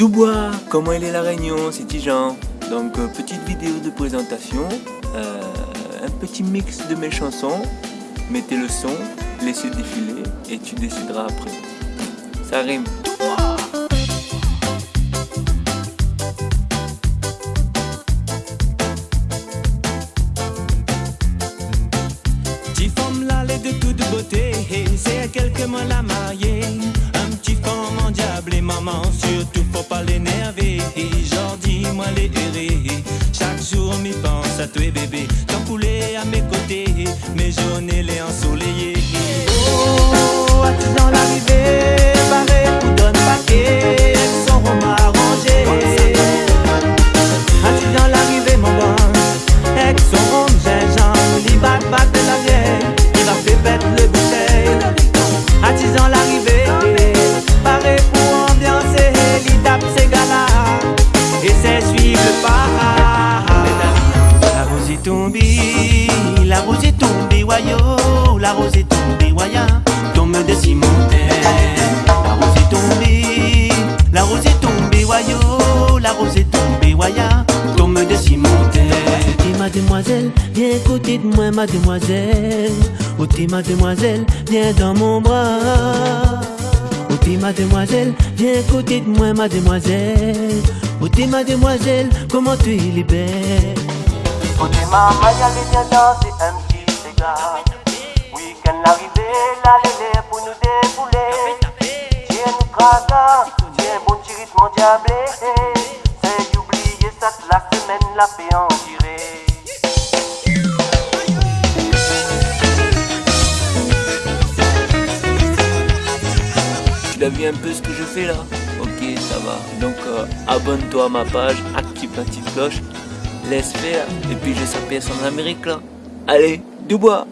Dubois, comment il est la réunion, c'est Tijan. Donc euh, petite vidéo de présentation, euh, un petit mix de mes chansons. Mettez le son, laissez défiler et tu décideras après. Ça rime. Petit femme là, les de toute beauté, c'est à quelques mois la mariée. À toi bébé. T'en à mes côtés, mes journées les ensoleillées. Est la rose est tombée, wayo, la rose est tombée, waya, tombe de cimentaire. La rose est tombée, la rose est tombée, wayo, la rose est tombée, waya, tombe de cimentaire. T'es mademoiselle, viens côté de moi, mademoiselle. Oh, t'es mademoiselle, viens dans mon bras. Oh, t'es mademoiselle, viens côté de moi, mademoiselle. Oh, t'es mademoiselle, comment tu es belle. Côté maman, y'allait bien danser un petit cigare. Week-end l'arrivée, la lélé pour nous débouler. Tiens, nous craquons, tiens, bon petit rythme diablé. C'est d'oublier ça la semaine la fait en tirer. Tu l'as vu un peu ce que je fais là? Ok, ça va. Donc euh, abonne-toi à ma page, active la petite cloche, et puis je s'appelle en Amérique là. Allez, Dubois